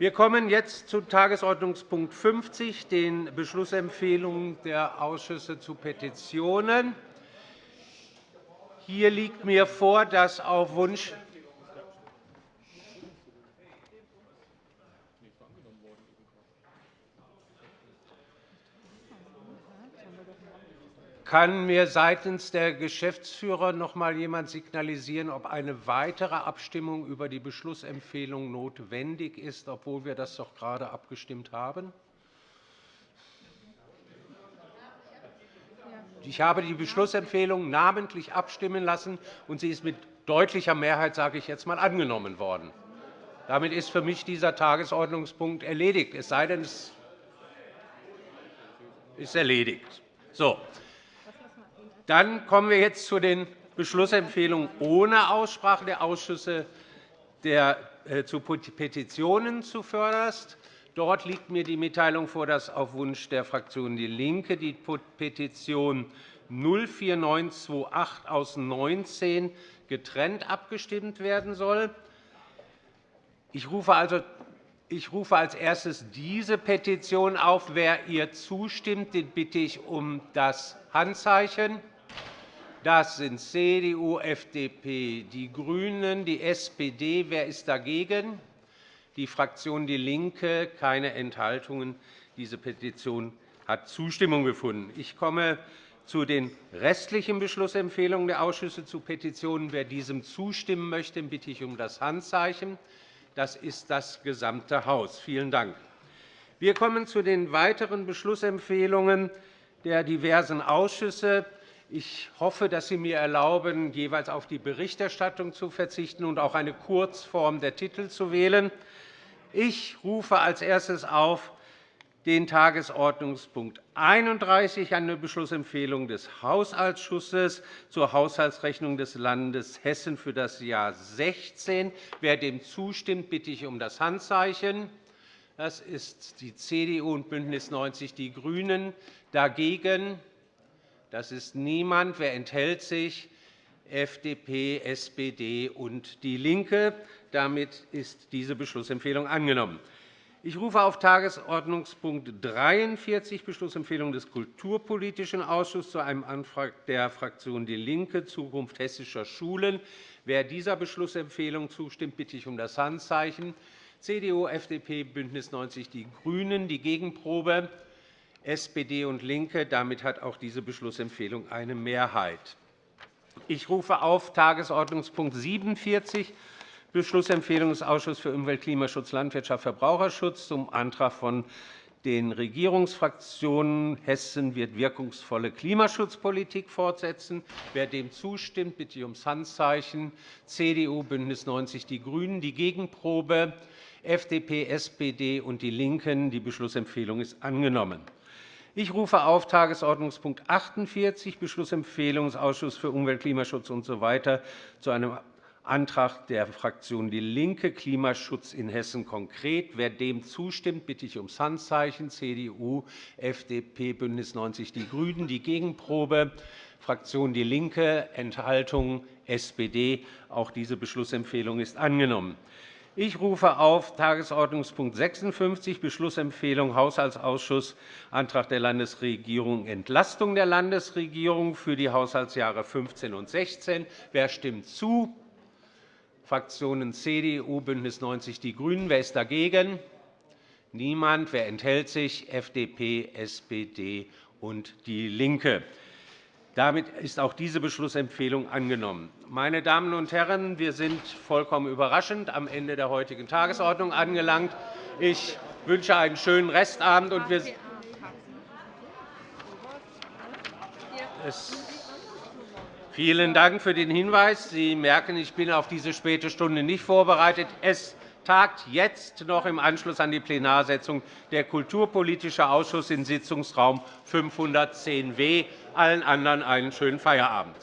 Wir kommen jetzt zu Tagesordnungspunkt 50, den Beschlussempfehlungen der Ausschüsse zu Petitionen. Hier liegt mir vor, dass auf Wunsch Kann mir seitens der Geschäftsführer noch einmal jemand signalisieren, ob eine weitere Abstimmung über die Beschlussempfehlung notwendig ist, obwohl wir das doch gerade abgestimmt haben? Ich habe die Beschlussempfehlung namentlich abstimmen lassen, und sie ist mit deutlicher Mehrheit sage ich jetzt einmal, angenommen worden. Damit ist für mich dieser Tagesordnungspunkt erledigt, es sei denn, es ist erledigt. So. Dann kommen wir jetzt zu den Beschlussempfehlungen ohne Aussprache der Ausschüsse äh, zu Petitionen zuvörderst. Dort liegt mir die Mitteilung vor, dass auf Wunsch der Fraktion DIE LINKE die Petition 04928 aus 19 getrennt abgestimmt werden soll. Ich rufe also ich rufe als erstes diese Petition auf. Wer ihr zustimmt, den bitte ich um das Handzeichen. Das sind CDU, FDP, die GRÜNEN, die SPD. Wer ist dagegen? Die Fraktion DIE LINKE. Keine Enthaltungen. Diese Petition hat Zustimmung gefunden. Ich komme zu den restlichen Beschlussempfehlungen der Ausschüsse zu Petitionen. Wer diesem zustimmen möchte, bitte ich um das Handzeichen. Das ist das gesamte Haus. Vielen Dank. Wir kommen zu den weiteren Beschlussempfehlungen der diversen Ausschüsse. Ich hoffe, dass Sie mir erlauben, jeweils auf die Berichterstattung zu verzichten und auch eine Kurzform der Titel zu wählen. Ich rufe als erstes auf den Tagesordnungspunkt 31, eine Beschlussempfehlung des Haushaltsausschusses zur Haushaltsrechnung des Landes Hessen für das Jahr 2016. Wer dem zustimmt, bitte ich um das Handzeichen. Das ist die CDU und BÜNDNIS 90 die GRÜNEN. Dagegen das ist niemand. Wer enthält sich? FDP, SPD und DIE LINKE. Damit ist diese Beschlussempfehlung angenommen. Ich rufe auf Tagesordnungspunkt 43, Beschlussempfehlung des Kulturpolitischen Ausschusses, zu einem Antrag der Fraktion DIE LINKE, Zukunft hessischer Schulen. Wer dieser Beschlussempfehlung zustimmt, bitte ich um das Handzeichen. CDU, FDP, BÜNDNIS 90 die GRÜNEN. Die Gegenprobe SPD und LINKE. Damit hat auch diese Beschlussempfehlung eine Mehrheit. Ich rufe auf Tagesordnungspunkt 47, Beschlussempfehlung des Ausschusses für Umwelt, Klimaschutz, Landwirtschaft, Verbraucherschutz zum Antrag von den Regierungsfraktionen Hessen wird wirkungsvolle Klimaschutzpolitik fortsetzen. Wer dem zustimmt, bitte ich ums Handzeichen. CDU, BÜNDNIS 90 die GRÜNEN. Die Gegenprobe FDP, SPD und DIE LINKEN. Die Beschlussempfehlung ist angenommen. Ich rufe auf Tagesordnungspunkt 48, Beschlussempfehlung des Ausschusses für Umwelt, Klimaschutz usw. So zu einem Antrag der Fraktion DIE LINKE, Klimaschutz in Hessen konkret. Wer dem zustimmt, bitte ich ums Handzeichen. CDU, FDP, BÜNDNIS 90 die GRÜNEN. Die Gegenprobe, Fraktion DIE LINKE, Enthaltung SPD. Auch diese Beschlussempfehlung ist angenommen. Ich rufe auf Tagesordnungspunkt 56, Beschlussempfehlung Haushaltsausschuss, Antrag der Landesregierung, Entlastung der Landesregierung für die Haushaltsjahre 15 und 16. Wer stimmt zu? Fraktionen CDU, BÜNDNIS 90 die GRÜNEN. Wer ist dagegen? Niemand. Wer enthält sich? FDP, SPD und DIE LINKE. Damit ist auch diese Beschlussempfehlung angenommen. Meine Damen und Herren, wir sind vollkommen überraschend am Ende der heutigen Tagesordnung angelangt. Ich wünsche einen schönen Restabend. Und wir Vielen Dank für den Hinweis. Sie merken, ich bin auf diese späte Stunde nicht vorbereitet. Es tagt jetzt noch im Anschluss an die Plenarsitzung der Kulturpolitische Ausschuss in Sitzungsraum 510w. Allen anderen einen schönen Feierabend.